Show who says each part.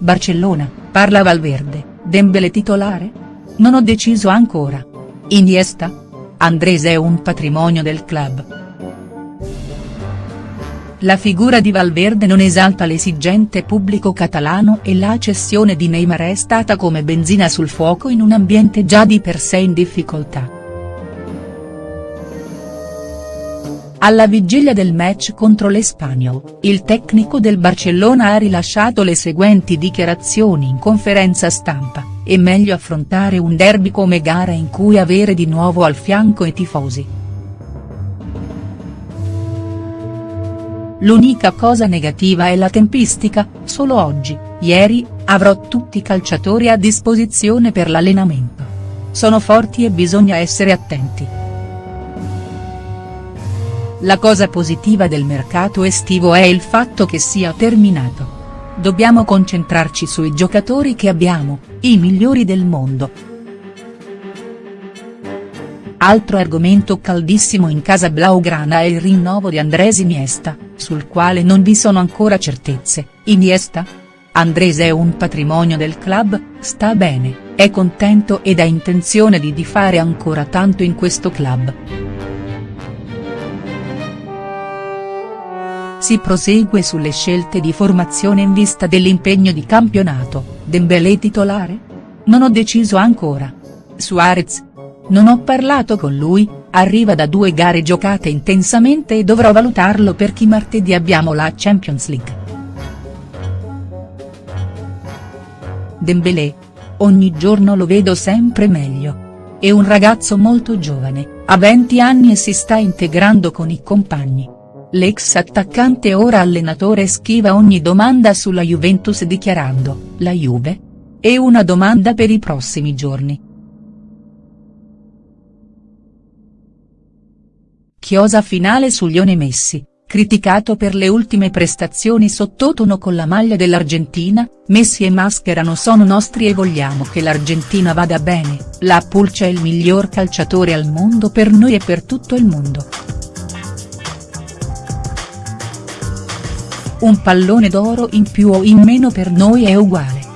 Speaker 1: Barcellona, parla Valverde, Dembélé titolare? Non ho deciso ancora. Iniesta? Andrés è un patrimonio del club. La figura di Valverde non esalta l'esigente pubblico catalano e la cessione di Neymar è stata come benzina sul fuoco in un ambiente già di per sé in difficoltà. Alla vigilia del match contro l'Espanyol, il tecnico del Barcellona ha rilasciato le seguenti dichiarazioni in conferenza stampa, è meglio affrontare un derby come gara in cui avere di nuovo al fianco i tifosi. L'unica cosa negativa è la tempistica, solo oggi, ieri, avrò tutti i calciatori a disposizione per l'allenamento. Sono forti e bisogna essere attenti. La cosa positiva del mercato estivo è il fatto che sia terminato. Dobbiamo concentrarci sui giocatori che abbiamo, i migliori del mondo, Altro argomento caldissimo in casa blaugrana è il rinnovo di Andrés Iniesta, sul quale non vi sono ancora certezze, Iniesta? Andrés è un patrimonio del club, sta bene, è contento ed ha intenzione di, fare ancora tanto in questo club. Si prosegue sulle scelte di formazione in vista dell'impegno di campionato, Dembélé titolare? Non ho deciso ancora. Suarez, non ho parlato con lui, arriva da due gare giocate intensamente e dovrò valutarlo perché martedì abbiamo la Champions League. Dembélé. Ogni giorno lo vedo sempre meglio. È un ragazzo molto giovane, ha 20 anni e si sta integrando con i compagni. L'ex attaccante ora allenatore schiva ogni domanda sulla Juventus dichiarando, la Juve? È una domanda per i prossimi giorni. Chiosa finale su Lione Messi, criticato per le ultime prestazioni sottotono con la maglia dell'Argentina, Messi e Mascherano sono nostri e vogliamo che l'Argentina vada bene, la Pulce è il miglior calciatore al mondo per noi e per tutto il mondo. Un pallone d'oro in più o in meno per noi è uguale.